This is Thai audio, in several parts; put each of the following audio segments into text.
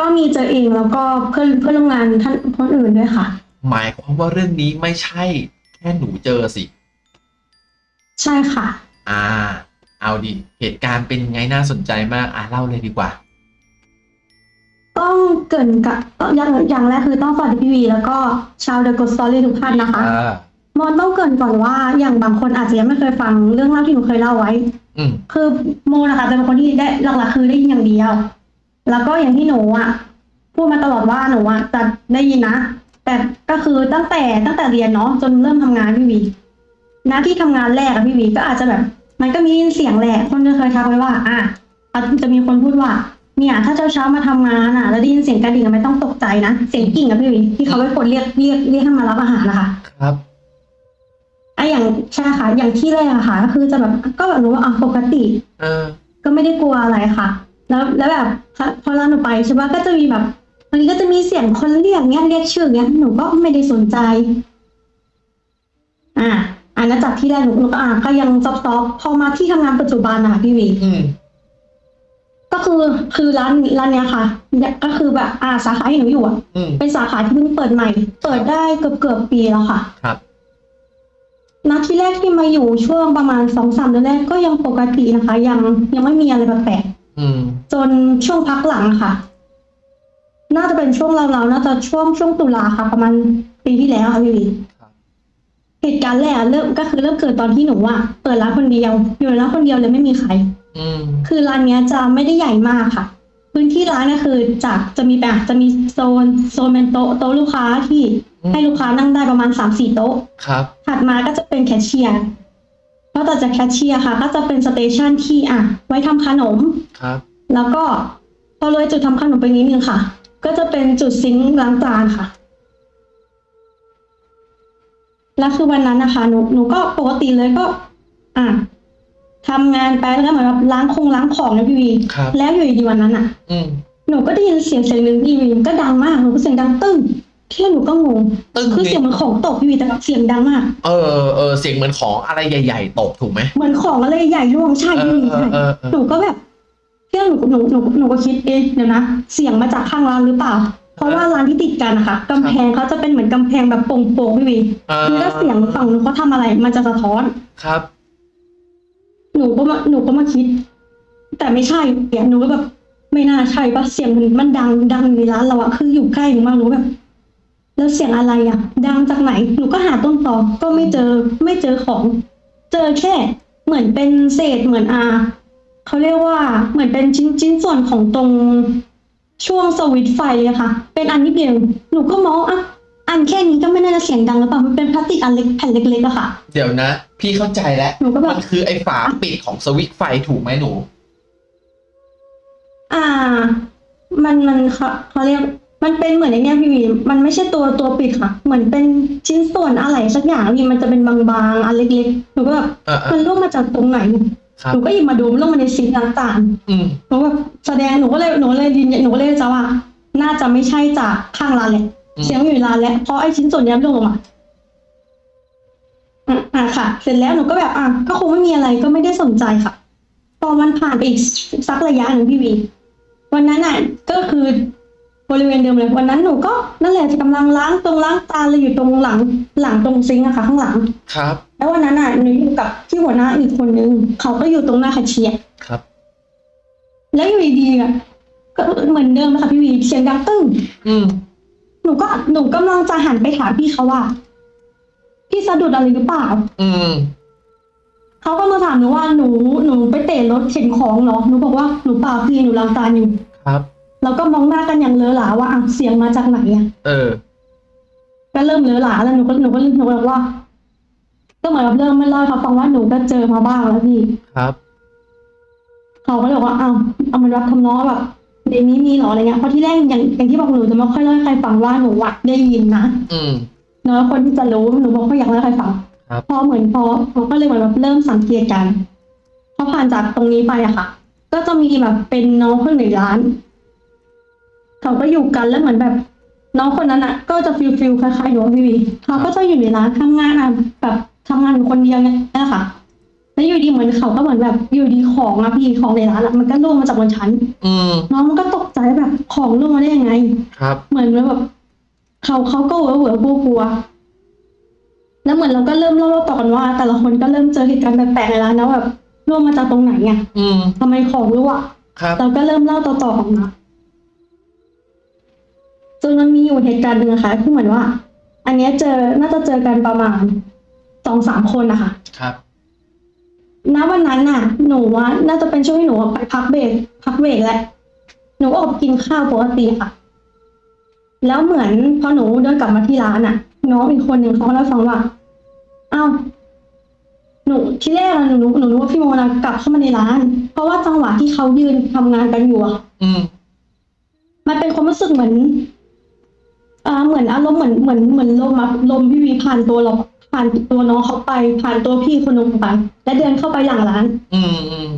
ก็มีเจอเองแล้วก็เพื่อนเพื่อนร่วมงานท่านคนอื่นด้วยค่ะ หมายความว่าเรื่องนี้ไม่ใช่แค่หนูเจอสิ ใช่ค่ะ อ่า เอาดิเหตุการณ์เป็นไงน่าสนใจมาก อะเล่าเลยดีกว่า ต้องเกรินกับอย่างอย่างแรกคือต้องสวัสดีพี่วี แล้วก็ชาวเดอะก s สตอรี่ทุกท่านนะคะ อ่ามอนต้องเกรินก่อนว่าอย่างบางคนอาจจะยังไม่เคยฟังเรื่องเล่าที่หนูเคยเล่าไว้ อืมคือโมนะคะจะเป็นคนที่ได้หลักๆคือได้ยินอย่างเดียว แล้วก็อย่างที่หนูอะ พูดมาตลอดว่าหนูอะจะได้ยินนะ แต่ก็คือตั้งแต่ตั้งแต่เรียนเนาะจนเริ่มทำงานพี่วีหน้าที่ทำงานแรกอะพี่วีก็อาจจะแบบ มันก็มีเสียงแหละคนจะเคยทักไว้ว่า อะอาจจะมีคนพูดว่า เนี่ย ถ้าเช้าเช้าๆมาทำงานอะ แล้วได้ยินเสียงกระดิ่งอะไม่ต้องตกใจนะเสียงกิ่งอะพี่วีที่เขาไปกดเรียกเรียกเรียกให้มารับอาหารนะคะครับไอะอย่างใช่ค่ะอย่างที่แรกอะค่ะ ก็คือจะแบบก็แบบรู้ว่าอะปกติ เออ ก็ไม่ได้กลัวอะไรค่ะ แล้วแล้วแบบพอพอเราหนูไปใช่ปะก็จะมีแบบบางทีก็จะมีเสียงคนเรียกเงี้ยเรียกชื่อเงี้ยหนูก็ไม่ได้สนใจ อ่าอันนั้นจากที่แรกหนูหนูก็อ่าก็ยังซอฟต์ๆพอมาที่ทำงานปัจจุบันอะค่ะพี่วีอืมก็คือคือร้านร้านเนี้ยค่ะเนี่ยก็คือแบบอ่าสาขาที่หนูอยู่อะอืมเป็นสาขาที่เพิ่งเปิดใหม่ เปิดได้เกือบเกือบปีแล้วค่ะ ครับนัดที่แรกที่มาอยู่ช่วงประมาณสองสามเดือนแรกก็ยังปกตินะคะ ยังยังไม่มีอะไรแปลกๆอืม จนช่วงพักหลังค่ะ น่าจะเป็นช่วงเราๆน่าจะช่วงช่วงตุลาค่ะ ประมาณปีที่แล้วค่ะพี่วีครับเหตุการณ์แรกอะเริ่มก็คือเริ่มเกิดตอนที่หนูอะเปิดร้านคนเดียวอยู่ในร้านคนเดียวเลยไม่มีใครอืมคือร้านเนี้ยจะไม่ได้ใหญ่มากค่ะ พื้นที่ร้านก็คือจากจะมีแบบจะมีโซนโซนเป็นโต๊ะโต๊ะลูกค้าที่อืมให้ลูกค้านั่งได้ประมาณสามสี่โต๊ะครับถัดมาก็จะเป็นแคชเชียร์ เพราะต่อจากแคชเชียร์ค่ะ ก็จะเป็น station ที่อะ ไว้ทำขนมครับ แล้วก็พอเลยจุดทำขนมไปนิดนึงค่ะ ก็จะเป็นจุด sink ล้างจานค่ะแล้วคือวันนั้นนะคะหนูหนูก็ปกติเลยก็ อะทำงานไปแล้วก็เหมือนแบบล้างคงล้างของนะพี่วีครับแล้วอยู่ดีๆวันนั้นอะอืมหนูก็ได้ยินเสียงเสียงหนึ่งพี่วีก็ดังมากหนูก็เสียงดังตึ้ง ที่หนูก็งงตึ้ง คือเสียงเหมือนของตกพี่วีแต่เสียงดังมากเออเออเสียงเหมือนของอะไรใหญ่ ๆ ตกถูกไหมเหมือนของอะไรใหญ่ร่วงใช่เอพี่อวีเออใช่เออเออหนูก็แบบเที่ยหนูหนูหนูหนูก็คิดเอ๊ะเดี๋ยวนะเสียงมาจากข้างร้านหรือเปล่า เพราะว่าร้านที่ติดกันนะคะกำแพงเขาจะเป็นเหมือนกำแพงแบบโป่งๆพี่วีเออคือถ้าเสียงฝั่งนู้นเขาทำอะไร มันจะสะท้อน ครับ หนูก็มาหนูก็มาคิด แต่ไม่ใช่เสียงหนูก็แบบไม่น่าใช่ปะเสียงมันมันดังดังในร้านเราอะคืออยู่ใกล้หนูมากหนูแบบ แล้วเสียงอะไรอะดังจากไหน หนูก็หาต้นตอก็ไม่เจอ ไม่เจอของ เจอแค่ เหมือนเป็นเศษเหมือนอาเขาเรียกว่า เหมือนเป็นชิ้นชิ้นส่วนของตรงช่วงสวิตช์ไฟอะค่ะ เป็นอันนิดเดียว หนูก็มองอะอันแค่นี้ก็ไม่น่าจะเสียงดังหรือเปล่า มันเป็นพลาสติกอันเล็กแผ่นเล็กๆอะค่ะ เดี๋ยวนะ พี่เข้าใจแล้ว หนูก็แบบ มันคือไอ้ฝาปิดของสวิตช์ไฟถูกไหมหนู อ่า มันมันเขาเขาเรียก มันเป็นเหมือนไอ้เนี้ยพี่วีมันไม่ใช่ตัวตัวปิดค่ะ เหมือนเป็นชิ้นส่วนอะไรสักอย่างพี่มันจะเป็นบางๆอันเล็กๆหนูก็แบบเออเอมัอนร่วงมาจากตรงไหนครับ หนูก็หยิบมาดูมันร่วงมาในซิงค์ล้างจานอืมหนูแบบแสดงหนูก็เลยหนูก็เลยยืนยันหนูก็เลยจะว่า น่าจะไม่ใช่จากข้างร้านแหละอืม เสียงอยู่ในร้านแล้วเพราะไอ้ชิ้นส่วนเนี้ยร่วงลงมาอะอะค่ะ เสร็จแล้วหนูก็แบบอะก็คงไม่มีอะไรก็ไม่ได้สนใจค่ะ พอมันผ่านไปอีกสักระยะหนึ่งพี่วี วันนั้นอะก็คือ บริเวณเดิมเลยวันนั้นหนูก็นั่นแหละกำลังล้างตรงล้างตาเลยอยู่ตรงหลังหลังตรงซิงค์อะค่ะ ข้างหลังครับ แล้ววันนั้นอะหนูอยู่กับที่หัวหน้าอีกคนนึงเขาก็อยู่ตรงหน้าแคชเชียร์ครับ แล้วอยู่ดีๆอะก็เหมือนเดิมนะคะพี่วีเสียงดังตึ้งอืมหนูก็หนูกำลังจะหันไปถามพี่เขาว่า พี่สะดุดอะไรหรือเปล่า อืมเขาก็มาถามหนูว่าหนูหนูไปเตะรถเข็นของเหรอหนูบอกว่าหนูเปล่าพี่หนูล้างจานอยู่ครับ แล้วก็มองหน้ากันอย่างเลอะหลาว่าอะเสียงมาจากไหนอะเออ ก็เริ่มเลอะหลาแล้วหนูก็หนูก็หนูก็บอกว่า ก็เหมือนกับเริ่มไม่เล่าให้เขาฟังว่าหนูก็เจอมาบ้างแล้วพี่ครับเขาก็เลยบอกว่าอ้าวเอามันรับทำน้องแบบในนี้มีเหรออะไรเงี้ยเพราะที่แรกอย่างอย่างที่บอกหนูจะไม่ค่อยเล่าให้ใครฟังว่าหนูวัดได้ยินนะอืมน้อยคนที่จะรู้หนูบอกว่าอยากเล่าให้ใครฟังครับพอเหมือนพอเขาก็เลยเหมือนแบบเริ่มสังเกตกันพอผ่านจากตรงนี้ไปอะค่ะ ก็จะมีแบบเป็นน้องคนในร้าน เขาก็อยู่กันแล้วเหมือนแบบ น้องคนนั้นอะก็จะ feel feel คล้ายๆหนูอะพี่วีเขาก็จะอยู่ในร้านทำงานอะแบบทำงานอยู่คนเดียวเนี่ยนะคะในแล้วอยู่ดีเหมือนเขาก็เหมือนแบบอยู่ดีของอะพี่ของในร้านอะมันก็ร่วงมาจากบนชั้น อืมน้องมันก็ตกใจแบบของร่วงมาได้ยังไง ครับ เหมือนแบบ เขาเขาก็เหวอเหวอกลัวกลัวๆแล้วเหมือนเราก็เริ่มเล่าต่อกันว่า แต่ละคนก็เริ่มเจอเหตุการณ์แปลกๆในร้านนะแบบร่วงมาจากตรงไหนไงอืมทำไมของร่วงครับ เราก็เริ่มเล่าต่อๆกันมา จนมันมีอยู่เหตุการณ์หนึ่งอะค่ะที่เหมือนว่า อันเนี้ยเจอน่าจะเจอกันประมาณสองสามคนนะคะครับ ณวันนั้นน่ะ หนูว่าน่าจะเป็นช่วงที่หนูไปพักเบรกพักเบรกแหละหนูก็ออกกินข้าวปกติค่ะ แล้วเหมือนพอหนูเดินกลับมาที่ร้านน่ะ น้องอีกคนหนึ่งเขาก็เล่าให้ฟังว่าอ้าวหนูที่แรกอะหนูหนูหนูนึกว่าพี่โมนะกลับเข้ามาในร้าน เพราะว่าจังหวะที่เขายืนทำงานกันอยู่อะอืมมันเป็นความรู้สึกเหมือน อ่าเหมือนอารมณ์เหมือนเหมือนเหมือนลมอะลมพี่วีผ่านตัวเราผ่านตัวน้องเขาไป ผ่านตัวพี่คนนึงไปและเดินเข้าไปหลังร้านอืมอืม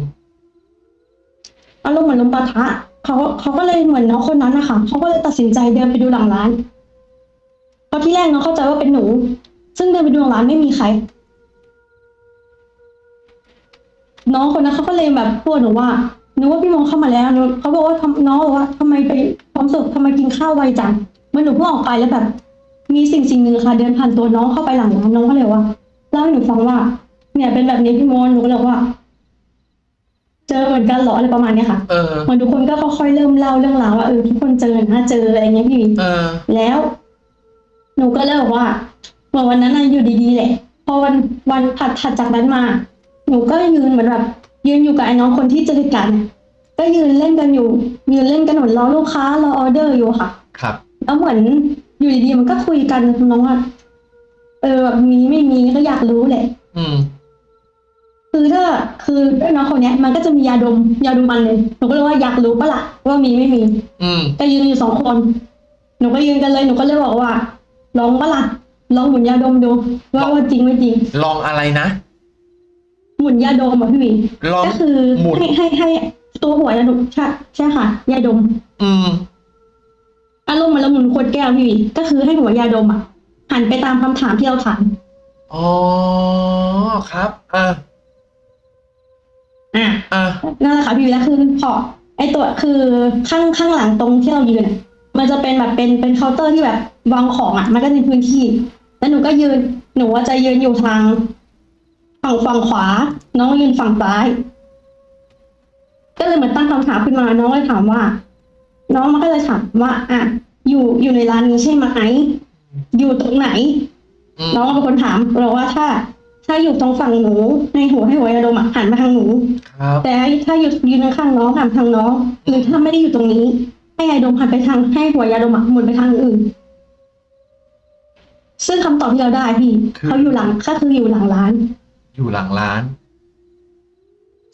อารมณ์เหมือนลมปะทะเขาเขาก็เลยเหมือนน้องคนนั้นนะคะเขาก็เลยตัดสินใจเดินไปดูหลังร้านเพราะที่แรกน้องเข้าใจว่าเป็นหนู ซึ่งเดินไปดูหลังร้านไม่มีใคร น้องคนนั้นเขาก็เลยแบบพูดหนูว่านึกว่าพี่โมเข้ามาแล้วหนูเขาบอกว่าทำน้องบอกว่าทำไมไปพร้อมสุขทำไมกินข้าวไวจัง เมื่อหนูเพิ่งออกไปแล้วแบบ มีสิ่งสิ่งหนึ่งค่ะ เดินผ่านตัวน้องเข้าไปหลังร้านน้องก็เลยว่าเล่าให้หนูฟังว่า เนี่ยเป็นแบบนี้พี่โมหนูก็เลยบอกว่า เจอเหมือนกันเหรออะไรประมาณเนี้ยค่ะเออ เหมือนทุกคนก็ค่อยๆเริ่มเล่าเรื่องราวว่าเออทุกคนเจอนะเจออะไรเงี้ยพี่ เออ แล้ว หนูก็เลยบอกว่าเหมือนวันนั้นน่ะอยู่ดีๆแหละ พอวันวันถัดถัดจากนั้นมา หนูก็ยืนเหมือนแบบยืนอยู่กับไอ้น้องคนที่เจอเหตุการณ์เนี่ยก็ยืนเล่นกันอยู่ ยืนเล่นกันเหมือนรอลูกค้ารอออเดอร์อยู่ค่ะ ครับ แล้วเหมือนอยู่ดีๆมันก็คุยกันทำน้องว่าเออแบบมีไม่มีก็อยากรู้แหละอืม คือถ้าคือน้องคนเนี้ย มันก็จะมียาดมยาดมอันหนึ่งหนูก็เลยว่าอยากรู้ปะล่ะว่ามีไม่มี อืมก็ยืนอยู่สองคน หนูก็ยืนกันเลยหนูก็เลยบอกว่าลองปะล่ะลองหมุนยาดมดูว่าว่าจริงไม่จริง ลองอะไรนะหมุนยาดมอะพี่หมีลองก็คือหมุนให้ให้ให้ตัวหัวยาดมใช่ใช่ค่ะยาดม อืม อารมณ์เหมันเราหมุนขวดแก้วพี่หมีก็คือให้หัวยาดมอะหันไปตามคำถามที่เราถามอ๋อครับอะอะอะนั่นแหละค่ะพี่หมีแล้วคือพอไอตัวคือข้างข้างหลังตรงที่เรายืนอะมันจะเป็นแบบเป็นเป็นเคาน์เตอร์ที่แบบวางของอะ มันก็มีพื้นที่ แล้วหนูก็ยืน หนูว่าจะยืนอยู่ทางฝั่งฝั่งขวา น้องยืนฝั่งซ้าย ก็เลยเหมือนตั้งคำถามขึ้นมา น้องเลยถามว่า น้องมันก็เลยถามว่าอะอยู่อยู่ในร้านนี้ใช่ไหมอยู่ตรงไหนอืมน้องเป็นคนถามเราว่าถ้า ถ้าอยู่ตรงฝั่งหนูให้หัวให้หัวยาดมอะหันมาทางหนูครับแต่ถ้าอยู่ยืนข้างๆน้องหันทางน้องหรือถ้าไม่ได้อยู่ตรงนี้ ให้ยาดมหันไปทางให้หัวยาดมอะหมุนไปทางอื่น ซึ่งคำตอบที่เราได้พี่คือเขาอยู่หลังก็คืออยู่หลังร้าน อยู่หลังร้าน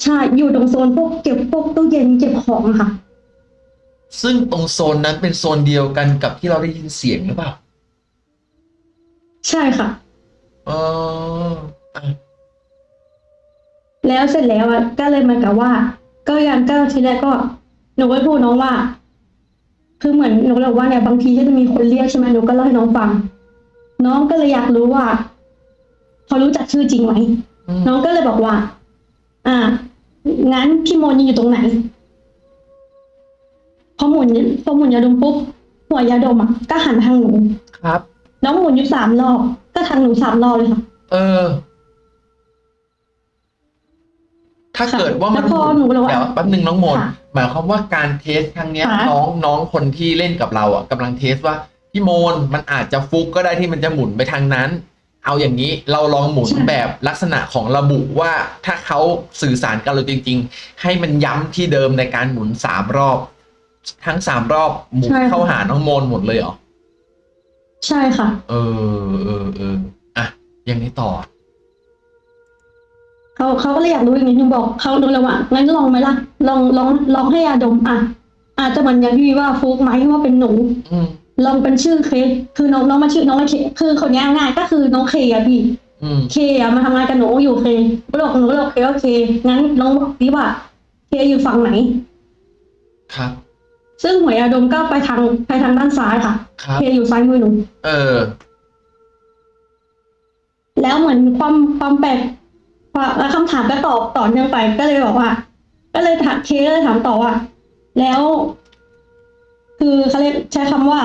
ใช่อยู่ตรงโซนพวกเก็บพวกตู้เย็นเก็บของอะค่ะ ซึ่งตรงโซนนั้นเป็นโซนเดียวกันกับที่เราได้ยินเสียงหรือเปล่า ใช่ค่ะอ๋ออะแล้วเสร็จแล้วอะก็เลยเหมือนกับว่า ก็ยังก็ทีแรกก็หนูก็พูดน้องว่า คือเหมือนหนูก็เลยบอกว่าเนี่ยบางทีก็จะมีคนเรียกใช่ไหมหนูก็เล่าให้น้องฟัง น้องก็เลยอยากรู้ว่าเขารู้จักชื่อจริงไหม อืมน้องก็เลยบอกว่า อ่า งั้นพี่โมนอยู่ตรงไหน พอหมุนพอหมุนยาดมปุ๊บหัวยาดมอะก็หันไปทางหนูครับ น้องหมุนอยู่สามรอบก็ทางหนูสามรอบเลยค่ะ เออ ถ้าเกิดว่ามันแล้วพอหนูเลยว่าเดี๋ยวแป๊บนึงน้องโมนค่ะหมายความว่าการเทสครั้งเนี้ยค่ะ น้องน้องคนที่เล่นกับเราอะกำลังเทสว่าพี่โมนมันอาจจะฟุกก็ได้ที่มันจะหมุนไปทางนั้น เอาอย่างนี้เราลองหมุนแบบลักษณะของระบุว่าถ้าเขาสื่อสารกับเราจริง ๆ ให้มันย้ำที่เดิมในการหมุนสามรอบ ทั้งสามรอบหมุนเข้าหาน้องโมนหมดเลยเหรอ ใช่ค่ะ เออเออเอออะยังไงต่อ เขาเขาก็เลยอยากรู้อย่างนี้หนูบอกเขาดูเลยว่างั้นลองไหมล่ะ ลองลองลองให้ยาดมอะ อาจจะเหมือนอย่างที่วีว่าฟุกไหมว่าเป็นหนู อืมลองเป็นชื่อเคสคือน้องน้องมาชื่อน้องมาเคคือคนนี้ง่ายๆก็คือน้องเคอะพี่ อืมเคอะมาทำงานกับหนูอยู่เคก็เลยบอกหนูก็เลยบอกเคโอเคงั้นลองบอกดิว่า เคอยู่ฝั่งไหน ครับ ซึ่งหัวยาดมก็ไปทางไปทางด้านซ้ายค่ะครับเคอยู่ซ้ายมือหนู เออ แล้วเหมือนความความแปลกคพอแล้วคำถามก็ตอบต่อเนื่องไป ก็เลยบอกว่า ก็เลยถามเคก็เลยถามต่อว่า แล้ว คือเขาเรียกใช้คำว่า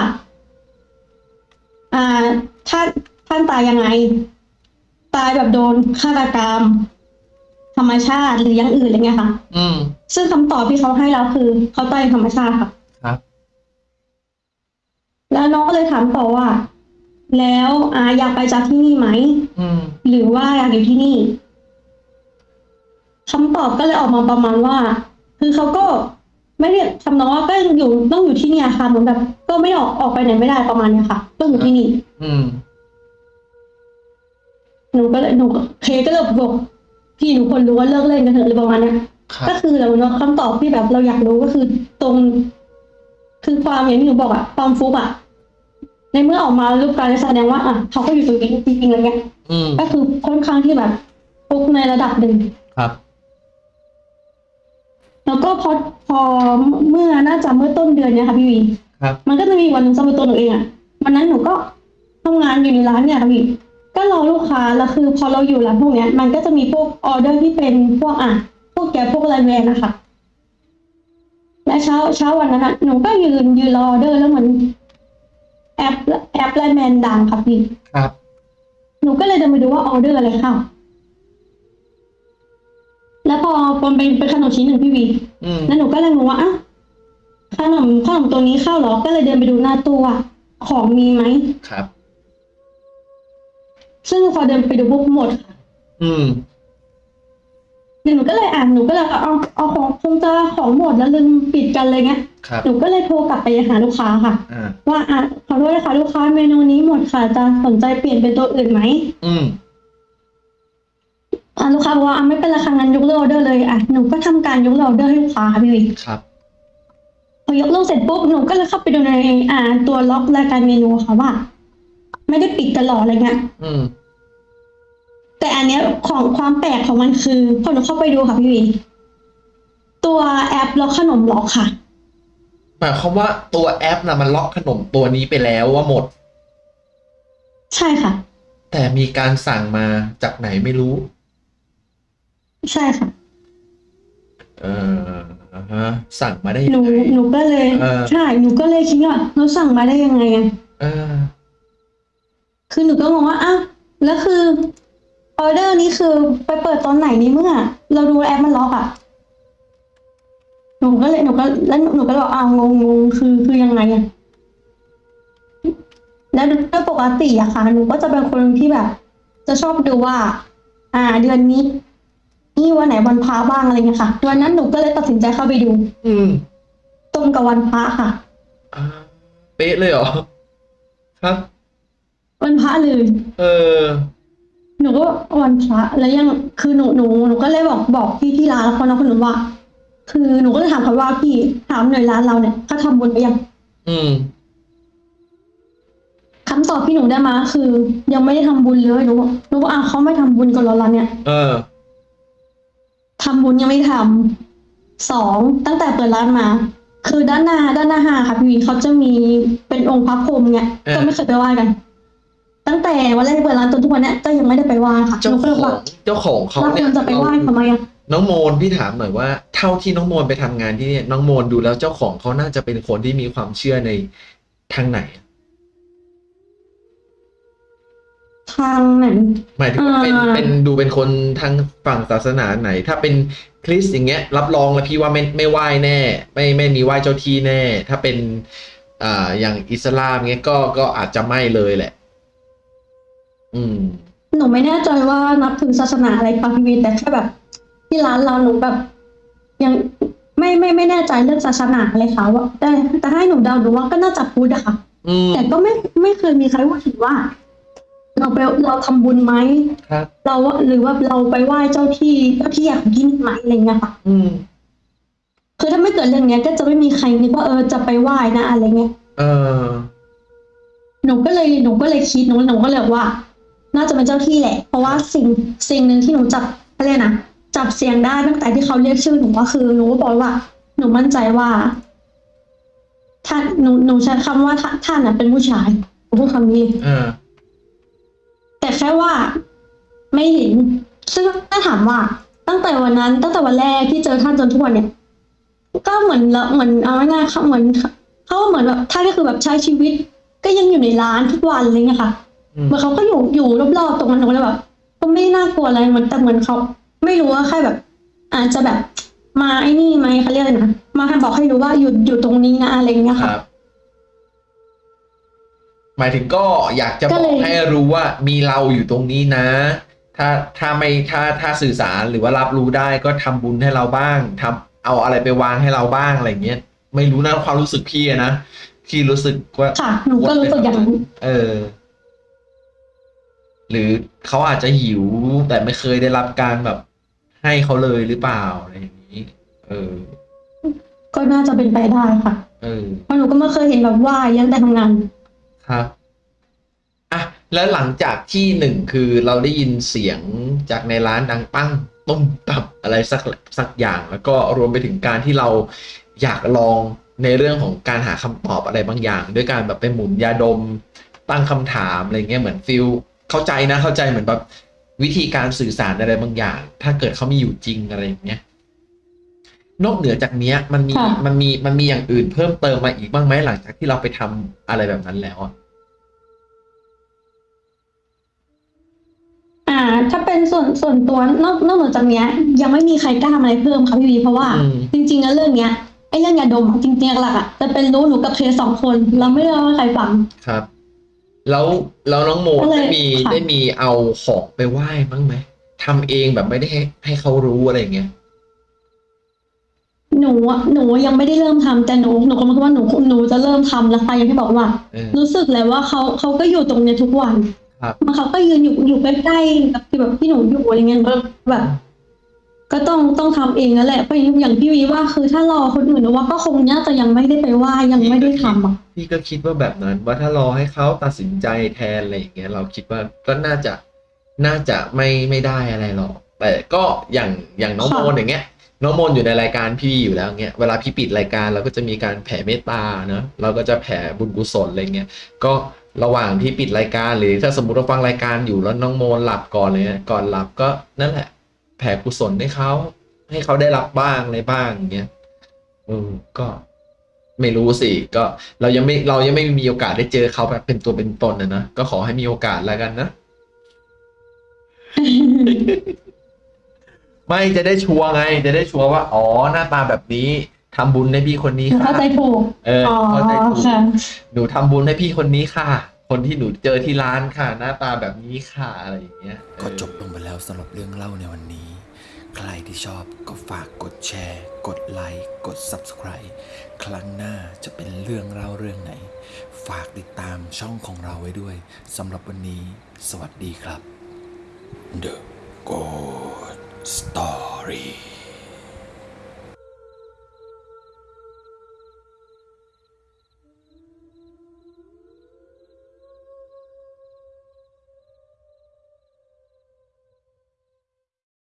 อ่าท่านท่านตายยังไง ตายแบบโดนฆาตกรรม ธรรมชาติหรืออย่างอื่นอะไรเงี้ยค่ะ อืม ซึ่งคำตอบที่เขาให้เราคือ เขาตายธรรมชาติค่ะครับ แล้วน้องก็เลยถามต่อว่า แล้วอ่าอยากไปจากที่นี่ไหมอืม หรือว่าอยากอยู่ที่นี่คำตอบก็เลยออกมาประมาณว่า คือเขาก็ไม่ได้ทำนองว่าก็ยังอยู่ต้องอยู่ที่เนี่ยค่ะเหมือนแบบ ก็ไม่ออกออกไปไหนไม่ได้ประมาณเนี้ยค่ะต้องอยู่ที่นี่ อืม หนูก็เลยหนูเคก็เลยบอกพี่หนูคนรู้ว่าเลิกเล่นกันเถอะหรือประมาณเนี้ย ครับก็คือเราเนาะคำตอบที่แบบเราอยากรู้ก็คือตรง คือความอย่างที่หนูบอกอะความฟุกอะ ในเมื่อออกมารูปการแสดงว่าอะเขาก็อยู่ตรงนี้จริงๆอะไรเงี้ยอืมก็คือค่อนข้างที่แบบฟุกในระดับหนึ่งครับ แล้วก็พอพอเมื่อน่าจะเมื่อต้นเดือนเนี้ยค่ะพี่วีครับ มันก็จะมีวันหนึงสำหรับตัวหนูเองอะวันนั้นหนูก็ทำงานอยู่ในร้านเนี่ยค่ะพี่ก็รอลูกค้าแล้วคือ พอเราอยู่ร้านพวกเนี้ย มันก็จะมีพวกออเดอร์ที่เป็นพวกอะพวก Grab พวก LINE MAN นะคะและเช้าเช้าวันนั้นอะหนูก็ยืนยืนรอออเดอร์แล้วเหมือน แอปแอป LINE MAN ดังค่ะพี่ครับ หนูก็เลยเดินไปดูว่าออเดอร์อะไรเข้าแล้วพอมันเป็นเป็นขนมชิ้นหนึ่งพี่วีอืมแล้วหนูก็เลยงงว่าอ้าวขนมขนมตัวนี้เข้าเหรอ ก็เลยเดินไปดูหน้าตู้ว่าของมีไหมครับ ซึ่งพอเดินไปดูปุ๊บหมดค่ะอืมเดี๋ยว หนูก็เลยอ่านหนูก็เลยเอาเอาของคงจะของหมดแล้วลืมปิดกันเลยเงี้ยครับหนูก็เลยโทรกลับไปหาลูกค้าค่ะ อ่าว่าอะขอโทษนะคะลูกค้าเมนูนี้หมดค่ะจะสนใจเปลี่ยนเป็นตัวอื่นไหมอืมอะลูกค้าบอกว่าอะไม่เป็นไรค่ะงั้นยกเลิกออเดอร์เลยอะหนูก็ทำการยกเลิกออเดอร์ให้ลูกค้าค่ะพี่วิครับ พอยกเลิกเสร็จปุ๊บหนูก็เลยเข้าไปดูในอ่าตัวล็อกรายการเมนูค่ะว่า ไม่ได้ปิดตลอดอะไรเงี้ย อืม แต่อันเนี้ยของความแปลกของมันคือพอหนูเข้าไปดูค่ะพี่วิตัวแอปล็อกขนมล็อกค่ะหมายความว่าตัวแอปนะมันล็อกขนมตัวนี้ไปแล้วว่าหมด ใช่ค่ะ แต่มีการสั่งมาจากไหนไม่รู้ ใช่ค่ะ เอออ่าฮะสั่งมาได้หยันูงไงหนูก็เลยเออใช่หนูก็เลยคิดว่าเราสั่งมาได้ยังไงอะเออคือหนูก็งงว่าอ้าวแล้วคือออ เดอร์นี้คือไปเปิดตอนไหนนี้เมื่อ เราดูแอปมันล็อกอะหนูก็เลยหนูก็แล้วหนูก็เลยบอกอ้าวงงงงคือคือยังไงอะแล้วโดยปกติอะค่ะหนูก็จะเป็นคนที่แบบ จะชอบดูว่า อ่า เดือนนี้ นี่วันไหนวันพระบ้างอะไรเงี้ยค่ะวันนั้นหนูก็เลยตัดสินใจเข้าไปดู อืมตรงกับวันพระค่ะอ่าเป๊ะเลยเหรอครับวันพระเลย เออ หนูก็วันพระแล้วยังคือหนูหนูหนูก็เลยบอกบอกพี่ที่ร้านแล้วคนนั้นคนหนูว่า คือหนูก็เลยถามเขาว่าพี่ถามหน่อยร้านเราเนี่ยเขาทำบุญไปยังอืมคำตอบที่หนูได้มา คือ ยังไม่ได้ทำบุญเลยหนูบอกหนูบอกอะเขาไม่ทำบุญกันเหรอร้านเนี่ยเออ ทำบุญยังไม่ทำสองตั้งแต่เปิดร้านมา คือด้านหน้าด้านหน้าห้างค่ะพี่วินเขาจะมีเป็นองค์พระพรหมเนี่ยเออ ก็ไม่เคยไปไหว้กัน ตั้งแต่วันแรกที่เปิดร้านจนทุกวันเนี้ยก็ยังไม่ได้ไปไหว้ค่ะหเจ้านูก็ขเลยอบองกเจ้าของเขาเราคเนี่ยวรจะไปไหว้ทำไมอะน้องโมนพี่ถามหน่อยว่าเท่าที่น้องโมนไปทำงานที่เนี่ยน้องโมนดูแล้วเจ้าของเขาน่าจะเป็นคนที่มีความเชื่อในทางไหน ทางไหน หมายถึงว่าเป็นอ่าเป็นดูเป็นคนทางฝั่งศาสนาไหน ถ้าเป็นคริสต์อย่างเงี้ย รับรองแล้วพี่ว่าไม่ไม่ไหว้แน่ ไม่ไม่มีไหว้เจ้าที่แน่ ถ้าเป็นอ่าอย่างอิสลามเงี้ยก็ก็อาจจะไม่เลยแหละ อืม หนูไม่แน่ใจว่านับถือศาสนาอะไรค่ะพี่วินแต่แค่แบบ ที่ร้านเราหนูแบบ ยังไม่ไม่ไม่แน่ใจเรื่องศาสนาเลยค่ะว่าแต่แต่ให้หนูเดาหนูว่าก็น่าจะพุทธอะค่ะอืม แต่ก็ไม่ไม่เคยมีใครพูดถึงว่า เราไปเราทำบุญไหมครับ เราว่าหรือว่าเราไปไหว้เจ้าที่เจ้าที่อยากกินไหมอะไรเงี้ยค่ะ อืม คือถ้าไม่เกิดเรื่องเนี้ยก็จะไม่มีใครนึกว่าเออจะไปไหว้นะอะไรเงี้ย เออ หนูก็เลยหนูก็เลยคิดหนูหนูก็เลยว่า น่าจะเป็นเจ้าที่แหละ เพราะว่าสิ่งสิ่งหนึ่งที่หนูจับอะไรยกนะจับเสียงได้ตั้งแต่ที่เขาเรียกชื่อหนูก็คือหนูก็บอกว่า หนูมั่นใจว่าท่านหนูหนูใช้คำว่าท่านท่านน่ะเป็นผู้ชายหนูพูดคำนี้เออแต่แค่ว่าไม่เห็น ซึ่งถ้าถามว่า ตั้งแต่วันนั้น ตั้งแต่วันแรกที่เจอท่านจนทุกวันเนี่ย ก็เหมือนละเหมือนเอาง่ายๆเขาเหมือนเขาเหมือนแบบท่านก็คือแบบใช้ชีวิต ก็ยังอยู่ในร้านทุกวันอะไรเงี้ยค่ะอืม เหมือนเขาก็อยู่อยู่รอบๆตรงนั้นหนูก็เลยแบบก็ไม่น่ากลัวอะไรเหมือนแต่เหมือนเขาไม่รู้ว่าแค่แบบ อาจจะแบบมาไอ้นี่ไหมเขาเรียกอะไรนะมาให้บอกให้รู้ว่าอยู่อยู่ตรงนี้นะอะไรเงี้ยคค่ะรับหมายถึงก็อยากจะก็บเลอกย ให้รู้ว่ามีเราอยู่ตรงนี้นะ ถ้าถ้าไม่ถ้าถ้าสื่อสารหรือว่ารับรู้ได้ก็ทำบุญให้เราบ้างทำเอาอะไรไปวางให้เราบ้างอะไรเงี้ยไม่รู้นะความรู้สึกพี่อะนะพี่รู้สึกว่าค่ะ หนูก็รู้สึกอย่างนั้น เออ หรือเขาอาจจะหิวแต่ไม่เคยได้รับการแบบให้เขาเลยหรือเปล่าอะไรอย่างนี้ เออ ก็น่าจะเป็นไปได้ค่ะเออเพราะหนูก็ไม่เคยเห็นแบบว่ายังแต่ทำงานครับอะแล้วหลังจากที่หนึ่งคือเราได้ยินเสียงจากในร้านดังปั้งตุ้มตับอะไรสักสักอย่าง แล้วก็รวมไปถึงการที่เราอยากลองในเรื่องของการหาคำตอบอะไรบางอย่าง ด้วยการแบบไปหมุนยาดมตั้งคำถามอะไรเงี้ยเหมือนฟิล เข้าใจนะเข้าใจเหมือนแบบวิธีการสื่อสารอะไรบางอย่าง ถ้าเกิดเขามีอยู่จริงอะไรอย่างเงี้ยนอกเหนือจากเนี้ย มันมีค่ะมันมีมันมีอย่างอื่นเพิ่มเติมมาอีกบ้างไหมหลังจากที่เราไปทำอะไรแบบนั้นแล้วอะอ่า ถ้าเป็นส่วนส่วนตัวนอกนอกเหนือจากเนี้ย ยังไม่มีใครกล้าทำอะไรเพิ่มค่ะพี่วีเพราะว่าอืมจริงๆแล้วเรื่องเนี้ยไอ้เรื่องยาดมอะจริงๆหลักๆอะจะเป็นรู้หนูกับเคสสองคน เราไม่ได้เล่าให้ใครฟังครับ แล้วแล้วน้องโมก็เลยได้มีค่ะ ได้มีเอาของไปไหว้บ้างไหมทำเองแบบไม่ได้ให้ให้เขารู้อะไรอย่างเงี้ย หนูอะหนูยังไม่ได้เริ่มทำแต่หนูหนูก็คิดว่าหนูหนูจะเริ่มทำแล้วค่ะอย่างที่บอกว่า เออ รู้สึกเลยว่าเขาเขาก็อยู่ตรงเนี้ยทุกวันครับ มันเขาก็ยืนอยู่อยู่ใกล้ๆกับที่แบบที่หนูอยู่อะไรเงี้ยก็แบบ ก็ต้องต้องทำเองนั่นแหละเพราะอย่างพี่วีว่าคือถ้ารอคนอื่นนูว่าก็คงน่าจะยังไม่ได้ไปว่ายังไม่ได้ทำอะพี่ก็คิดว่าแบบนั้น ว่าถ้ารอให้เขาตัดสินใจแทนอะไรอย่างเงี้ยเราคิดว่าก็น่าจะน่าจะไม่ไม่ได้อะไรหรอกแต่ก็อย่างอย่างน้องโมนอย่างเงี้ยน้องโมนอยู่ในรายการพี่อยู่แล้วเงี้ยเวลาพี่ปิดรายการเราก็จะมีการแผ่เมตตาเนอะเราก็จะแผ่บุญกุศลอะไรเงี้ยก็ระหว่างที่ปิดรายการหรือถ้าสมมติเราฟังรายการอยู่แล้วน้องโมนหลับก่อนเลยเนี่ยก่อนหลับก็นั่นแหละ ผ่กุศลให้เขาให้เขาได้รับบ้างอะไรบ้างอย่างเงี้ยเออก็ไม่รู้สิก็เรายังไม่เรายังไม่มีโอกาสได้เจอเขาแบบเป็นตัวเป็นตนนะนะก็ขอให้มีโอกาสแล้วกันนะ ไม่จะได้ชัวร์ไง จะได้ชัวร์ว่า อ๋อหน้าตาแบบนี้ทำบุญให้พี่คนนี้หนูค่ะเข้าใจถูกเอออ๋อเข้าใจถูกค่ะหนูทำบุญให้พี่คนนี้ค่ะ คนที่หนูเจอที่ร้านค่ะ หน้าตาแบบนี้ค่ะอะไรอย่างเงี้ยก็เออจบลงไปแล้วสำหรับเรื่องเล่าในวันนี้ ใครที่ชอบก็ฝากกดแชร์ กดไลค์กด Subscribe ครั้งหน้าจะเป็นเรื่องเล่าเรื่องไหน ฝากติดตามช่องของเราไว้ด้วยสำหรับวันนี้ สวัสดีครับ The Good Story